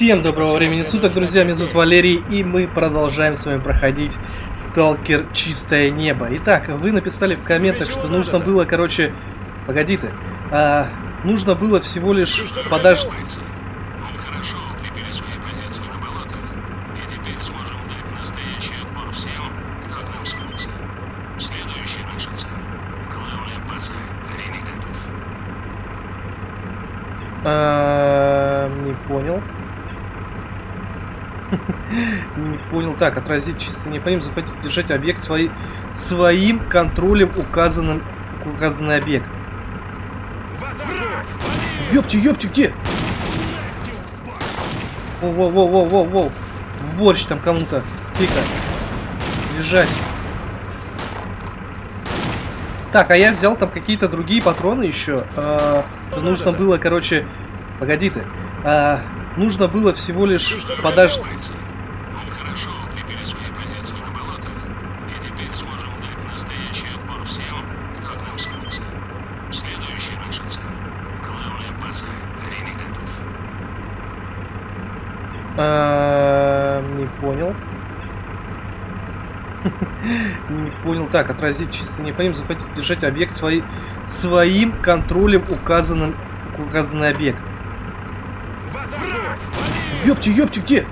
Всем доброго времени суток, друзья, меня зовут Валерий, и мы продолжаем с вами проходить Сталкер. Чистое Небо. Итак, вы написали в комментах, что нужно было, короче... Погоди ты. А, нужно было всего лишь подождать... А, не понял. Не понял. Так, отразить чисто не понимаю. Захватить, держать объект свои, своим контролем указанным указанный объект. Ёпти, ёпти, где? Воу-воу-воу-воу-воу. В борщ там кому-то. Тихо. Лежать. Так, а я взял там какие-то другие патроны еще. А, нужно было, короче... Погоди ты. А, нужно было всего лишь подождать. А, не понял. Не понял. Так, отразить чисто не понимаю. Захватить, держать объект свои, своим контролем указанным указанный объект. Ёпти, ёпти, где?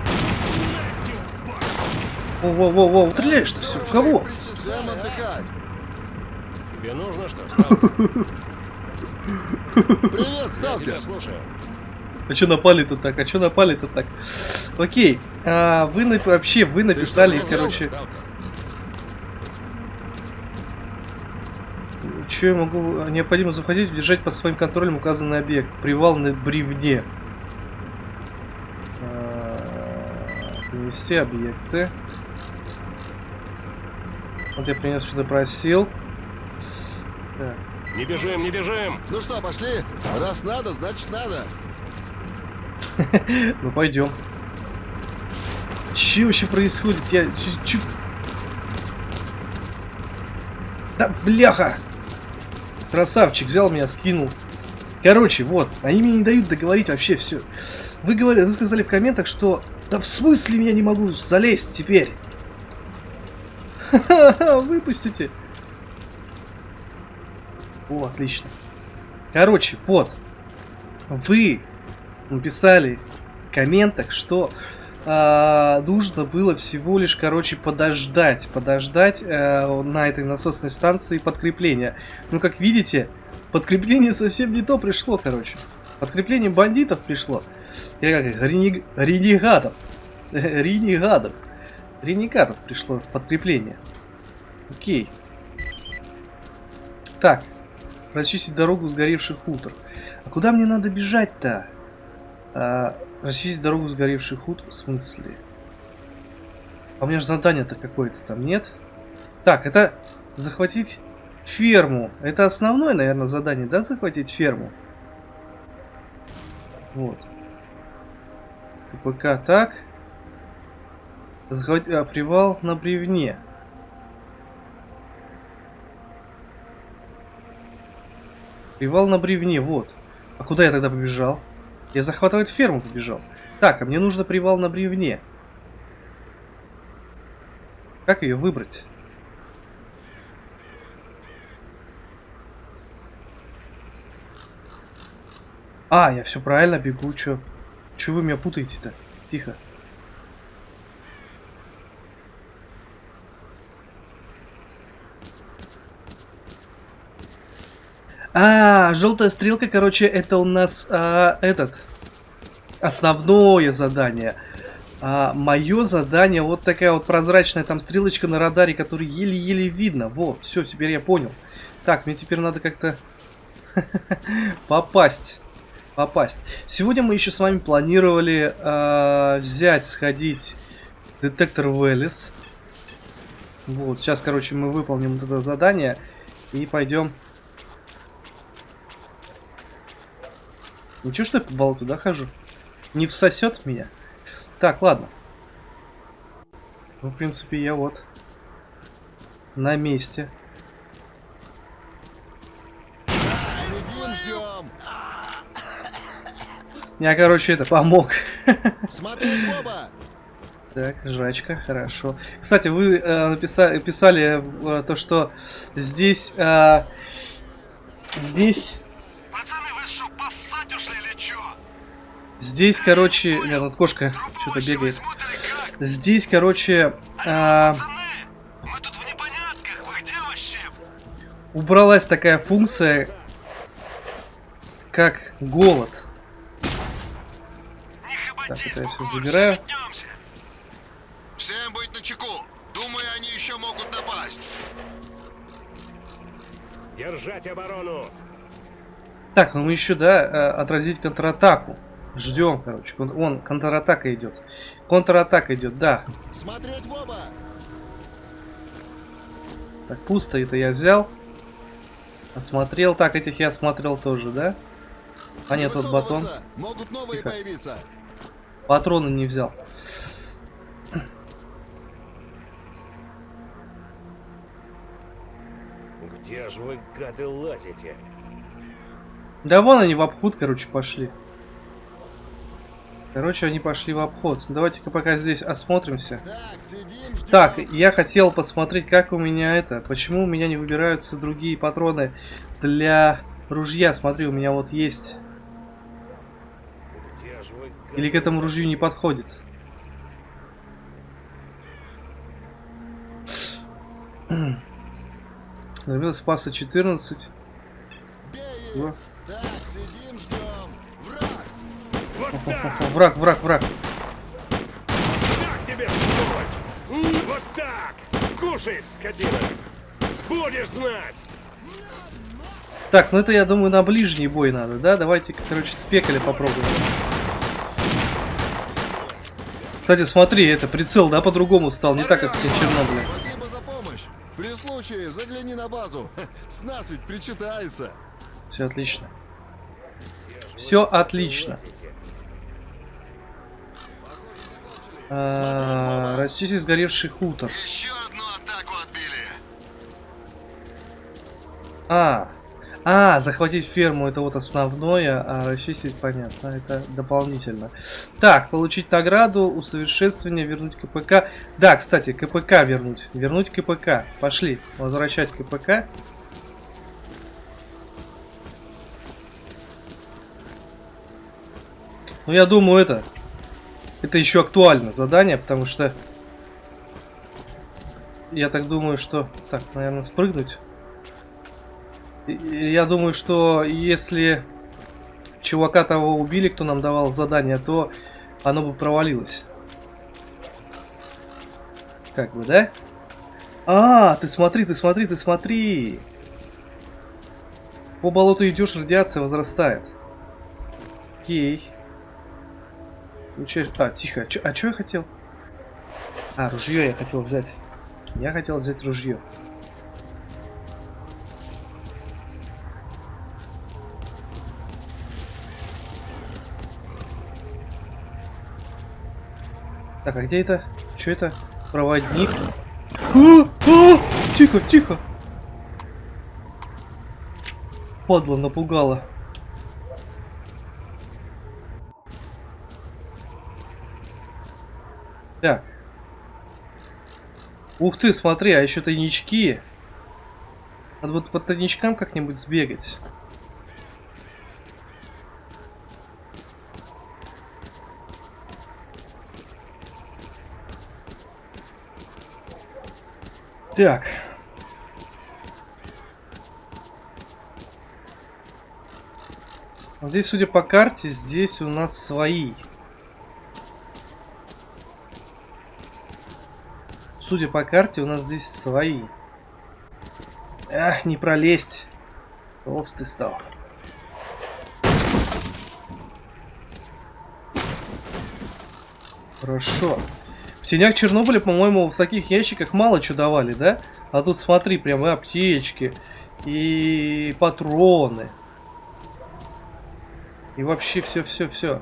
Воу-воу-воу, стреляешь ты все, в кого? Отдыхать. Тебе нужно что? Привет, сталкер. слушаю. А чё напали-то так? А чё напали-то так? Окей, а, вы на- вообще, вы написали, короче, что я могу... Необходимо захватить и держать под своим контролем указанный объект. Привал на бревне. Принести объекты. Вот я принес, что-то просил. Так. Не бежим, не бежим! Ну что, пошли? Раз надо, значит надо. Ну пойдем. Че вообще происходит? Я ч- чё- Да бляха! Красавчик взял меня, скинул. Короче, вот, они мне не дают договорить вообще все. Вы говорили, вы сказали в комментах, что да в смысле я не могу залезть теперь? Ха-ха-ха, выпустите. О, отлично. Короче, вот. Вы написали в комментах, что а, нужно было всего лишь, короче, подождать, подождать э, на этой насосной станции подкрепления. Ну, как видите, подкрепление совсем не то пришло, короче. Подкрепление бандитов пришло. Или как ренег- ренегатов. Ренегатов. Ренегатов пришло подкрепление. Окей. Так. Расчистить дорогу сгоревших хутор. А куда мне надо бежать-то? А, расчистить дорогу сгоревших хутор? В смысле? А у меня же задание-то какое-то там нет? Так, это захватить ферму. Это основное, наверное, задание, да? Захватить ферму. Вот. КПК так. Захватить а, привал на бревне. Привал на бревне, вот. А куда я тогда побежал? Я захватывать ферму побежал. Так, а мне нужно привал на бревне. Как ее выбрать? А, я все правильно бегу, чё? Чё вы меня путаете-то? Тихо. А, желтая стрелка, короче, это у нас а, этот основное задание. А, мое задание вот такая вот прозрачная там стрелочка на радаре, которую еле-еле видно. Вот, все, теперь я понял. Так, мне теперь надо как-то попасть. Попасть. Сегодня мы еще с вами планировали а, взять, сходить детектор Велес. Вот, сейчас, короче, мы выполним это задание и пойдем Ничего, что я по болоту, да, хожу? Не всосет меня? Так, ладно. Ну, в принципе, я вот на месте. Сидим, ждем. Я, короче, это помог. Смотреть в оба! Так, жрачка, хорошо. Кстати, вы э, написали, писали э, то, что здесь... э, здесь... Пацаны, вы что, поссать ушли или чё? Здесь, короче... Нет, тут кошка что-то бегает. Здесь, короче... э, Пацаны, мы тут в непонятках, вы где вообще? убралась такая функция, как голод. Так, это я все забираю. Всем быть начеку. Думаю, они еще могут напасть. Держать оборону. Так, ну мы еще, да, э, отразить контратаку. Ждем, короче. Вон, контратака идет. Контратака идет, да. Смотреть в оба! Так, пусто это я взял. Осмотрел. Так, этих я осмотрел тоже, да? А Не нет, вот батон. Могут новые Тихо. появиться. Патроны не взял. Где же вы, гады, лазите? Да вон они в обход, короче, пошли. Короче, они пошли в обход. Давайте-ка пока здесь осмотримся. Так, сидим, ждем. Так, я хотел посмотреть, как у меня это. Почему у меня не выбираются другие патроны для ружья? Смотри, у меня вот есть. Где же вы, гады, Или к этому ружью не подходит. Забил спаса 14. Бей Во. их. Так, сидим, ждем. Враг! Вот! Враг, враг, враг. Так тебе, сволочь! М, Вот так! Кушай, скотина! Будешь знать! Так, ну это, я думаю, на ближний бой надо, да? Давайте, короче, спекали попробуем. Кстати, смотри, это прицел, да, по-другому стал, не так, как в Чернобыле. Спасибо за помощь. При случае загляни на базу. С нас ведь причитается. Все отлично. Все отлично. А. Расчистить сгоревший хутор. Еще одну атаку отбили. А, а, захватить ферму это вот основное, а расчистить понятно, это дополнительно. Так, получить награду, усовершенствование, вернуть КПК. Да, кстати, КПК вернуть. Вернуть КПК. Пошли, возвращать КПК. Ну, я думаю, это... Это еще актуально задание, потому что... Я так думаю, что... Так, наверное, спрыгнуть. Я думаю, что если чувака того убили, кто нам давал задание, то оно бы провалилось. Как бы, да? А, ты смотри, ты смотри, ты смотри. По болоту идешь, радиация возрастает. Окей. Получаешь... А, тихо. Чё- а что я хотел? А, ружье я хотел взять. Я хотел взять ружье. Так, а где это? Что это? Проводник. А, а, тихо, тихо. Падла напугала. Так. Ух ты, смотри, а еще тайнички. Надо вот по тайничкам как-нибудь сбегать. Так. Вот здесь, судя по карте, здесь у нас свои. Судя по карте, у нас здесь свои. Эх, не пролезть. Толстый стал. Хорошо. В тенях Чернобыля, по-моему, в таких ящиках мало что давали, да? А тут смотри, прям и аптечки, и патроны. И вообще все-все-все.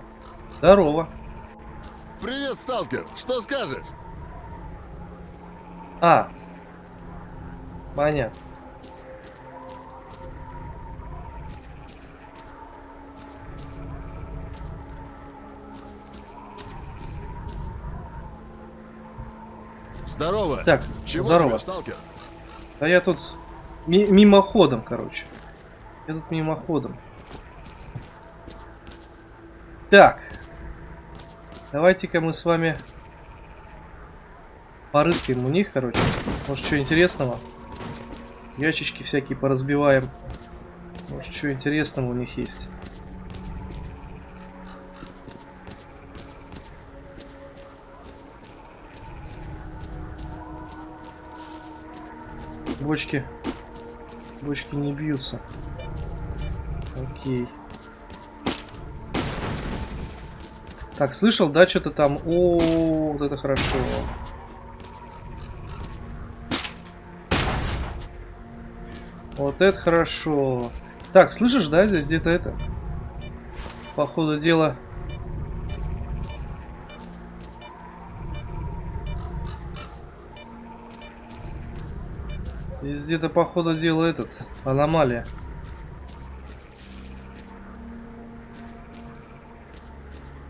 Здорово. Привет, сталкер. Что скажешь? А. Понятно. Здорово. Так, Чего здорово. тебе, сталкер? А я тут ми- мимоходом, короче. Я тут мимоходом. Так. Давайте-ка мы с вами порыскаем у них, короче. Может, что интересного. Ящички всякие поразбиваем. Может, что интересного у них есть. Бочки. Бочки не бьются. Окей. Так, слышал, да, что-то там? О, вот это хорошо. Вот это хорошо. Так, слышишь, да, здесь где-то это? По ходу дела. Где-то по ходу дела этот, аномалия.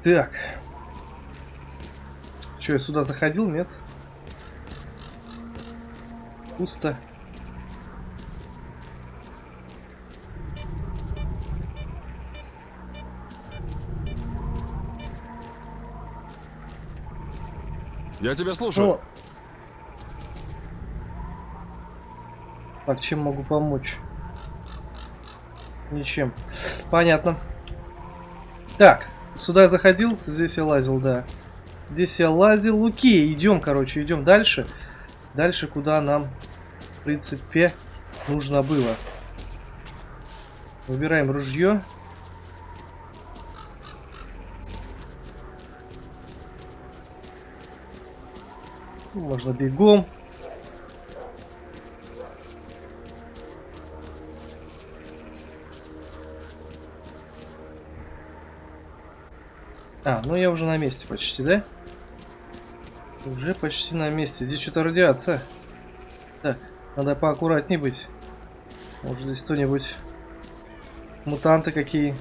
Так. Че, я сюда заходил, нет? Пусто. Я тебя слушаю. Ну. Так, чем могу помочь? Ничем. Понятно. Так, сюда я заходил, здесь я лазил, да. Здесь я лазил. Окей, идем, короче, идем дальше. Дальше, куда нам, в принципе, нужно было. Выбираем ружье. Можно бегом. А, ну я уже на месте почти, да? Уже почти на месте. Здесь что-то радиация. Так, надо поаккуратнее быть. Может здесь кто-нибудь... Мутанты какие.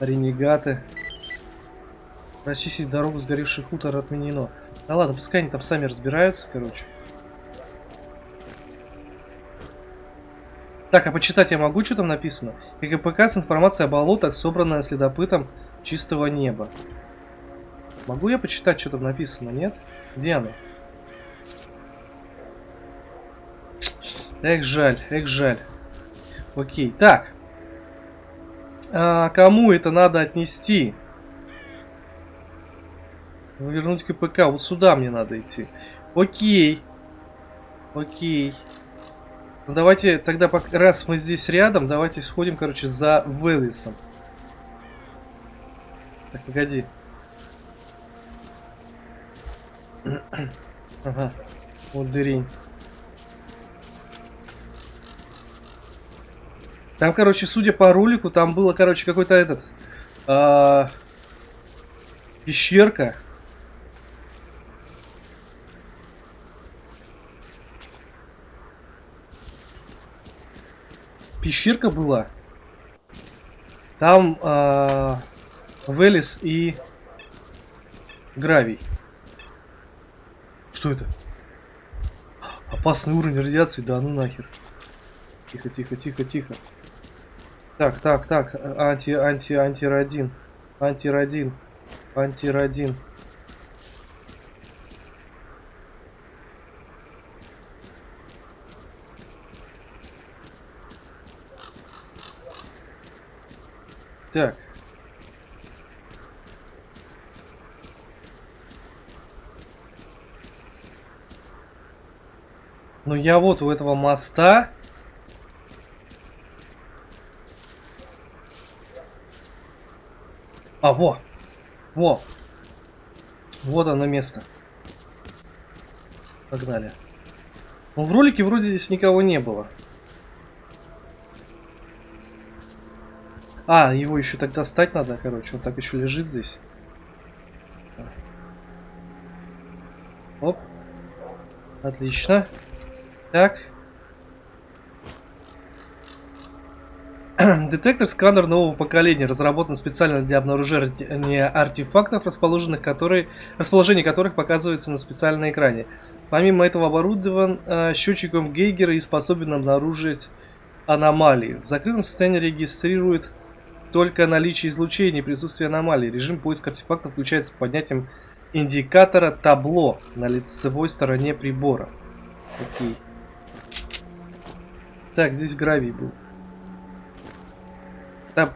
Ренегаты. Расчистить дорогу сгоревший хутор отменено. Да ладно, пускай они там сами разбираются, короче. Так, а почитать я могу, что там написано? КГПК с информацией о болотах, собранная следопытом чистого неба. Могу я почитать, что там написано, нет? Где оно? Эх, жаль, эх, жаль. Окей, так. А, кому это надо отнести? Вернуть КПК. Вот сюда мне надо идти. Окей. Окей. Ну давайте тогда, раз мы здесь рядом, давайте сходим, короче, за Велисом. Так, погоди. Ага. Вот дырень. Там, короче, судя по ролику, там было, короче, какой-то этот... а, пещерка. Пещерка была. Там а, Велес и Гравий. Что это? Опасный уровень радиации, да ну нахер. Тихо, тихо, тихо, тихо. Так, так, так, анти, анти, антирадин, антирадин, антирадин. Так. Ну я вот у этого моста. А, во! Во! Вот оно место. Погнали. Ну, в ролике вроде здесь никого не было. А, его еще тогда достать надо, короче. Он так еще лежит здесь. Оп. Отлично. Так. Детектор сканер нового поколения разработан специально для обнаружения артефактов, расположенных которые, расположение которых показывается на специальном экране. Помимо этого оборудован э, счетчиком Гейгера и способен обнаружить аномалии. В закрытом состоянии регистрирует только наличие излучения и присутствие аномалий. Режим поиска артефактов включается поднятием индикатора табло на лицевой стороне прибора. Окей. Так, здесь гравий был. Да.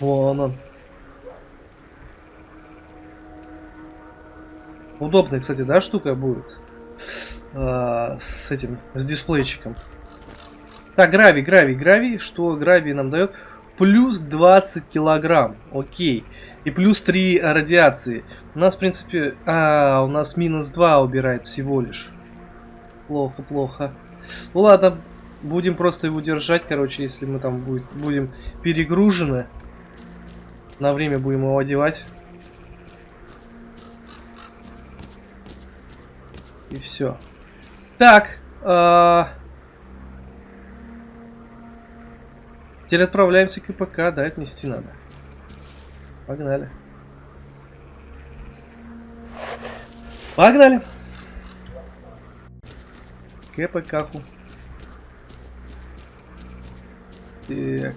Вон он. Удобная, кстати, да, штука будет. А, с этим, с дисплейчиком. Так, гравий, гравий, гравий. Что гравий нам дает? Плюс 20 килограмм. Окей. И плюс 3 радиации. У нас, в принципе... А, у нас минус 2 убирает всего лишь. Плохо, плохо. Ну ладно, будем просто его держать, короче, если мы там будет, будем перегружены. На время будем его одевать. И все. Так. Э Теперь отправляемся к КПК, да, отнести надо. Погнали. Погнали. КПК-ку. Так.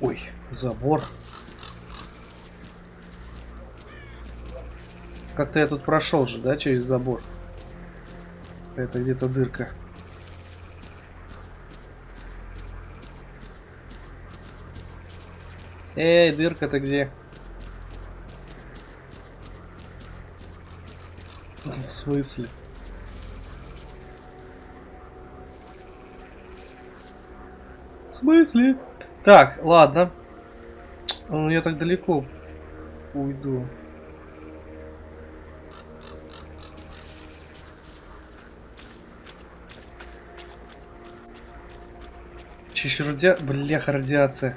Ой, забор. Как-то я тут прошел же, да, через забор. Это где-то дырка. Эй, дырка-то где? В смысле? В смысле? Так, ладно. Ну, я так далеко уйду. Чищ радиа... Бляха, радиация.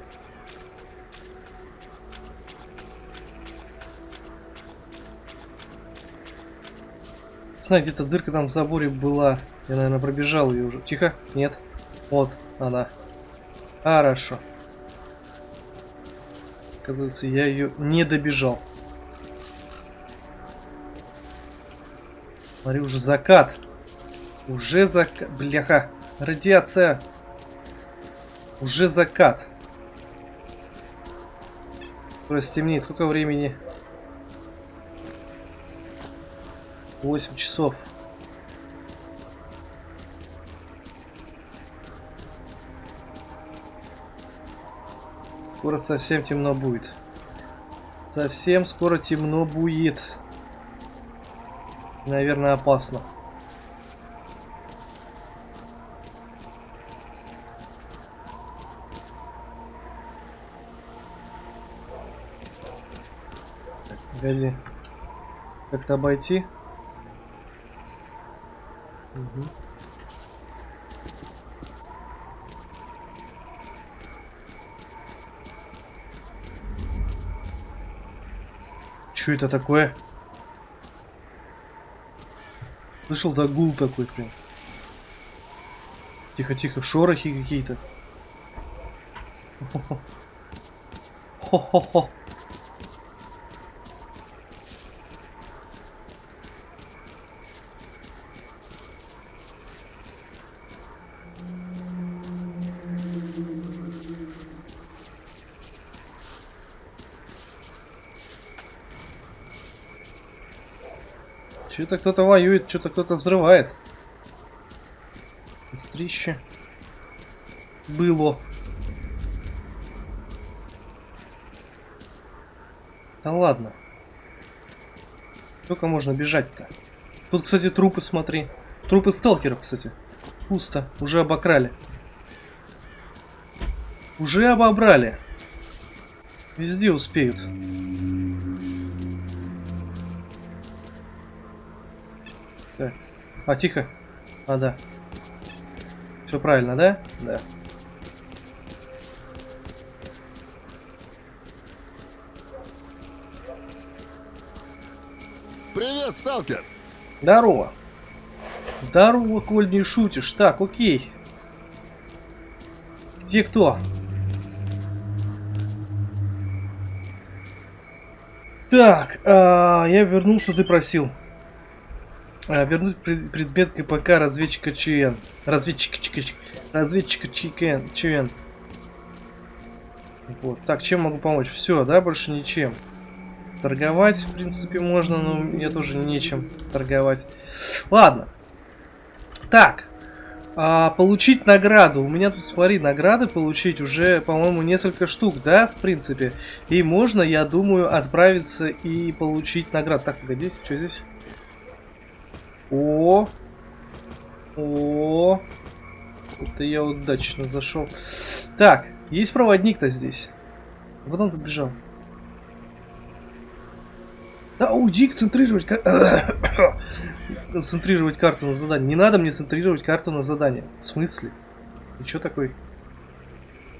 Знаю, где-то дырка там в заборе была. Я, наверное, пробежал ее уже. Тихо. Нет. Вот она. Хорошо. Кажется, я ее не добежал. Смотри, уже закат. Уже закат. Бляха. Радиация. Уже закат. Скоро стемнеет. Сколько времени? 8 часов. Скоро совсем темно будет. Совсем скоро темно будет. Наверное, опасно. Погоди. Как-то обойти. Что это такое? Слышал, да гул такой прям. Тихо-тихо, шорохи какие-то. Хо-хо-хо. Что-то кто-то воюет, что-то кто-то взрывает. Кострище. Было. Да ладно. Сколько можно бежать-то? Тут, кстати, трупы, смотри. Трупы сталкеров, кстати. Пусто. Уже обокрали. Уже обобрали. Везде успеют. А, тихо. А, да. Все правильно, да? Да. Привет, сталкер! Здорово. Здорово, коль не шутишь. Так, окей. Где кто? Так, а, я вернул, что ты просил. А, вернуть пред- предмет КПК разведчика ЧН. Разведчика ЧК. Разведчика ЧКН. ЧН. Вот. Так, чем могу помочь? Все, да, больше ничем. Торговать, в принципе, можно, но мне тоже нечем торговать. Ладно. Так. А, получить награду. У меня тут, смотри, награды получить уже, по-моему, несколько штук, да, в принципе. И можно, я думаю, отправиться и получить награду. Так, погоди, что здесь? О, о, это я удачно зашел. Так, есть проводник-то здесь. Куда он побежал? Да уйди, концентрировать, ка- концентрировать карту на задание. Не надо мне центрировать карту на задание. В смысле? Ты чё такой?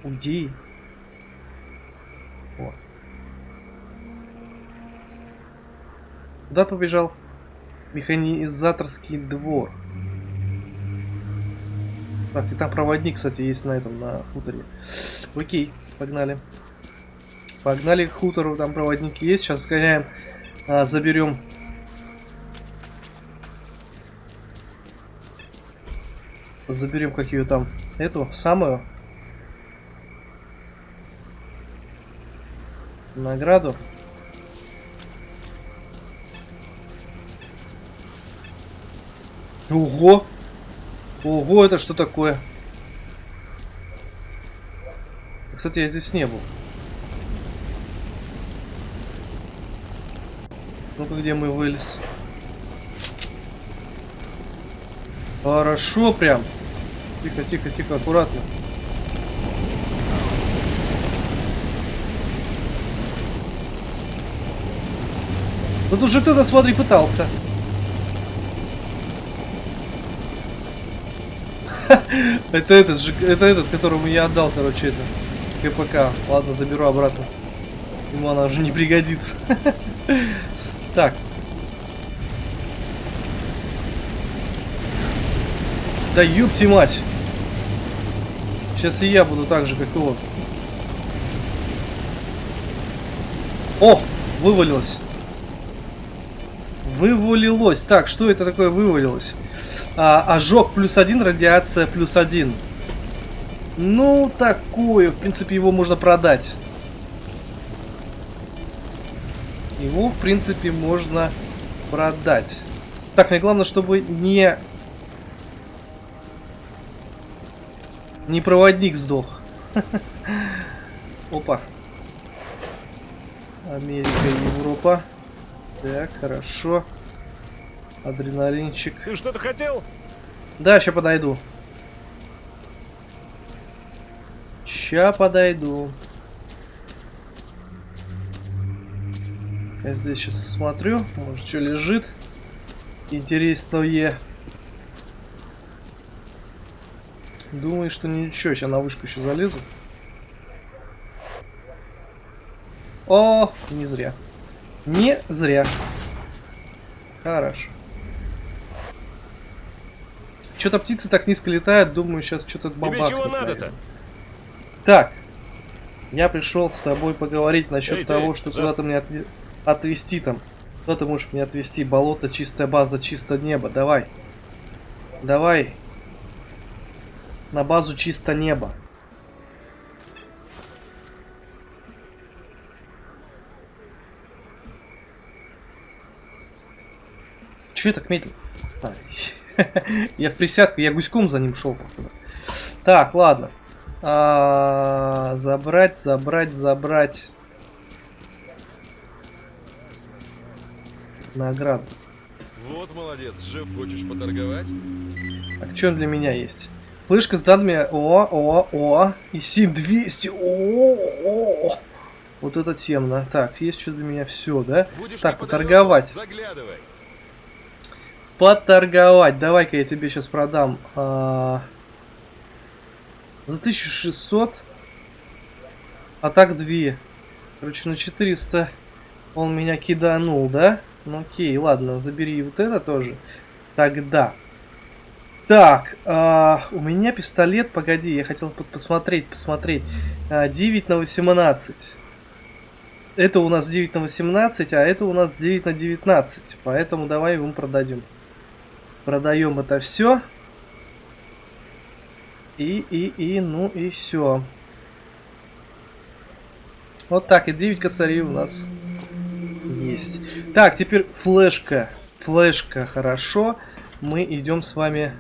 Уйди. О. Куда побежал? Механизаторский двор. Так, и там проводник, кстати, есть на этом, на хуторе. Окей, погнали. Погнали к хутору, там проводник есть. Сейчас сгоняем, а, заберем. Заберем как ее там, эту, самую. Награду. Ого! Ого, это что такое? Кстати, я здесь не был. Ну-ка, где мы вылез? Хорошо прям. Тихо, тихо, тихо, аккуратно. Ну тут же кто-то, смотри, пытался. Это этот же, это этот, которому я отдал, короче, это КПК. Ладно, заберу обратно. Ему она уже не пригодится. Так. Да ёпти мать. Сейчас и я буду так же, как он. О, вывалилось. Вывалилось. Так, что это такое вывалилось? А, ожог плюс один, радиация плюс один. Ну, такое. В принципе, его можно продать. Его, в принципе, можно продать. Так, мне главное, чтобы не... Не проводник сдох. Опа. Америка, Европа. Так, хорошо. Адреналинчик. Ты что-то хотел? Да, сейчас подойду. Ща подойду. Я здесь сейчас смотрю, может что лежит интересное. Думаю, что ничего, сейчас на вышку еще залезу. О, не зря. Не зря. Хорошо. Что-то птицы так низко летают, думаю, сейчас что-то Тебе бабахнет. чего надо-то? Так, я пришел с тобой поговорить насчет Эй, ты, того, что за- куда-то мне отве- отвезти там. Куда ты можешь меня отвезти? Болото, чистая база, чисто небо. Давай. Давай. На базу чисто небо. Че я так медленно? А, Я в присядку, я гуськом за ним шел. Так, ладно. А, Забрать, забрать, забрать. Награду. Вот молодец, жив. Хочешь поторговать? Так, что для меня есть? Флешка с данными. О, о, о. И сим 200. О, о, о. Вот это темно. Так, есть что для меня все, да? Будешь Так, поторговать. Заглядывай. Поторговать. Давай-ка я тебе сейчас продам. а, За 1600. А так 2. Короче, на 400 он меня киданул, да? Ну окей, ладно, забери вот это тоже. Тогда. Так, а, у меня пистолет, погоди, я хотел по- посмотреть, посмотреть. А, 9 на 18. Это у нас 9 на 18, а это у нас 9 на 19. Поэтому давай ему продадим. Продаем это все. И, и, и, ну и все. Вот так, и 9 косарей у нас есть. Так, теперь флешка. Флешка, хорошо. Мы идем с вами...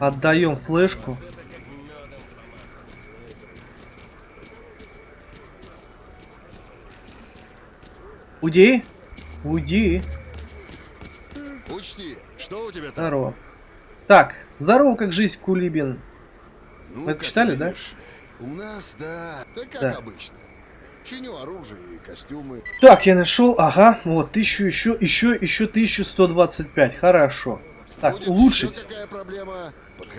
Отдаем флешку. Уйди. Уйди. Тебя там? Здорово. Так, здорово, как жизнь, Кулибин. Ну, Вы это читали, да? видишь, У нас, да. Так как Да. обычно. Чиню оружие и костюмы. Так, я нашел, ага, вот, тысячу еще, еще, еще 1125, хорошо. Так, Будет улучшить,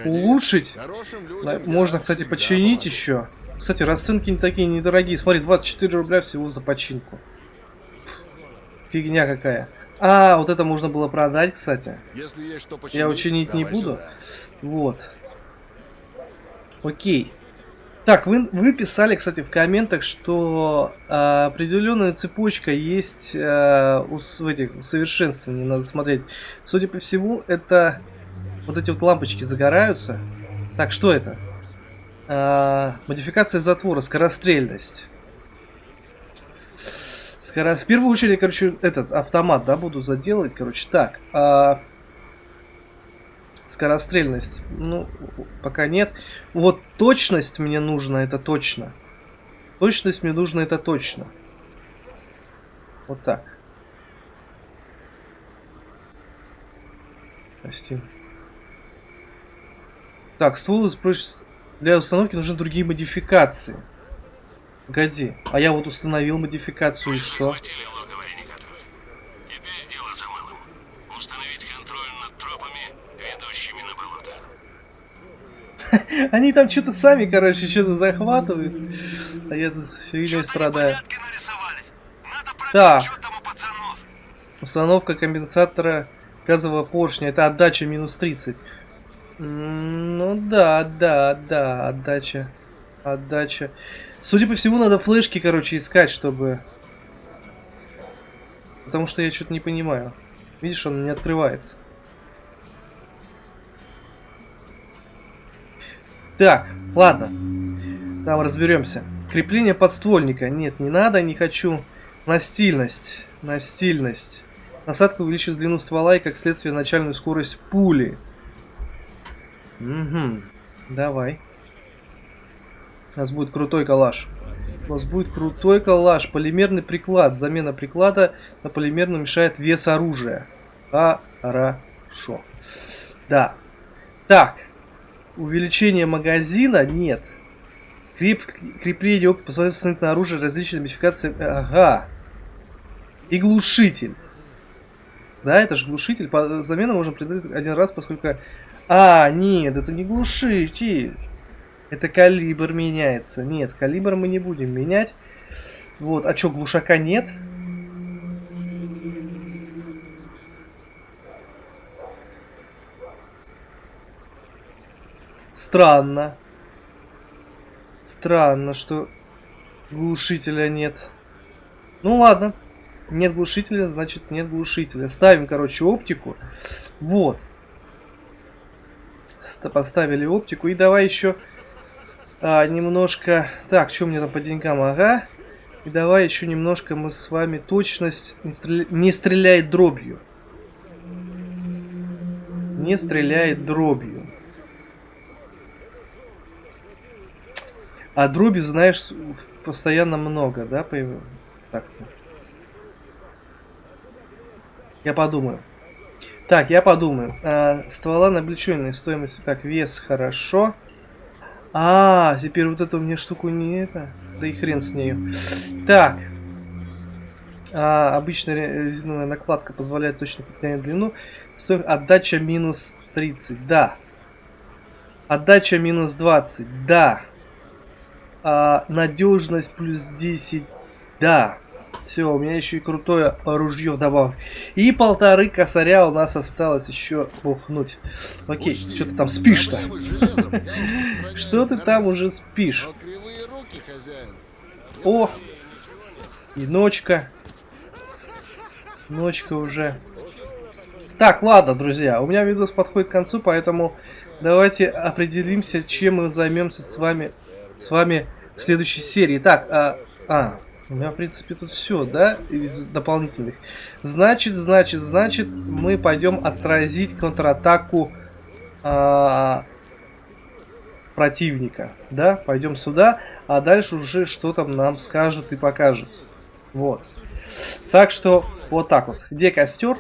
улучшить. Да, людям Можно, кстати, починить помогу. еще. Кстати, расценки не такие недорогие. Смотри, 24 рубля всего за починку. Фигня какая. А, вот это можно было продать, кстати. Если есть что починить, Я учинить не буду. сюда. Вот. Окей. Так, вы, вы писали, кстати, в комментах, что а, определенная цепочка есть а, у, в этих усовершенствований, надо смотреть. Судя по всему, это вот эти вот лампочки загораются. Так, что это? А, модификация затвора, скорострельность. Скоро... В первую очередь, короче, этот автомат, да, буду заделывать, короче, так. а, Скорострельность, ну, пока нет. Вот точность мне нужна, это точно. Точность мне нужна, это точно. Вот так. Прости. Так, ствол используется- для установки нужны другие модификации. Погоди, а я вот установил модификацию и что? Они там что-то сами, короче, что-то захватывают. А я тут фигней страдаю. Так. Установка компенсатора газового поршня. Это отдача минус 30. М, Ну да, да, да, отдача. Отдача. Судя по всему, надо флешки, короче, искать, чтобы... Потому что я что-то не понимаю. Видишь, он не открывается. Так, ладно. Там разберемся. Крепление подствольника. Нет, не надо, не хочу. Настильность. Настильность. Насадка увеличит длину ствола и, как следствие, начальную скорость пули. Угу. Давай. У нас будет крутой калаш. У нас будет крутой калаш. Полимерный приклад. Замена приклада на полимерный мешает вес оружия. Хорошо. Да. Так. Увеличение магазина нет. Креп... Крепление опыта позволяет установить на оружие различные модификации. Ага. И глушитель. Да, это же глушитель. По замену можно придать один раз, поскольку... А, нет, это не глушитель. Это калибр меняется. Нет, калибр мы не будем менять. Вот, а чё, глушака нет? Странно. Странно, что глушителя нет. Ну ладно. Нет глушителя, значит нет глушителя. Ставим, короче, оптику. Вот. Ст- Поставили оптику. И давай еще а, немножко... Так, что мне там по деньгам? Ага. И давай еще немножко мы с вами точность не, стреля- не стреляет дробью. Не стреляет дробью. А дроби, знаешь, постоянно много, да? появ- Так-то. Я подумаю. Так, я подумаю. А, ствола на стоимости. Так, вес хорошо. А, теперь вот эту мне штуку не это. Да и хрен с нею. Так. А, обычная ре- резиновая накладка позволяет точно подгонять длину. Стоимость отдача минус 30. Да. Отдача минус 20. Да. А, надежность плюс 10. Да. Все, у меня еще и крутое ружье вдобавок. И полторы косаря у нас осталось еще бухнуть. Окей, что ты там спишь-то? Что ты там уже спишь? Хозяин. О! И ночка. Ночка уже. Так, ладно, друзья, у меня видос подходит к концу, поэтому давайте определимся, чем мы займемся с вами, с вами в следующей серии. Так, а, а, у меня, в принципе, тут все, да, из дополнительных. Значит, значит, значит, мы пойдем отразить контратаку а, противника, да, пойдем сюда, а дальше уже что там нам скажут и покажут. Вот. Так что, вот так вот. Где костер?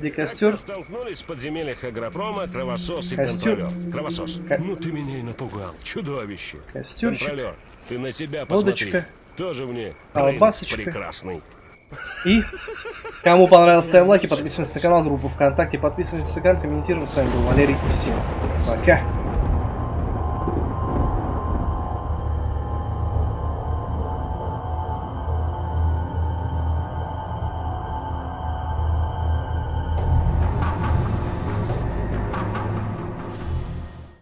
Где костер? Столкнулись в подземельях агропрома Кровосос и Костер. контролер. Кровосос, Ко- ну ты меня и напугал. Чудовище. Контролер, ты на себя посмотри. Водочка. Тоже мне Колбасочка. принц прекрасный. И кому понравилось, ставим лайки, подписываемся на канал, группу ВКонтакте, подписываемся на Инстаграм, комментируем. С вами был Валерий. Всем пока.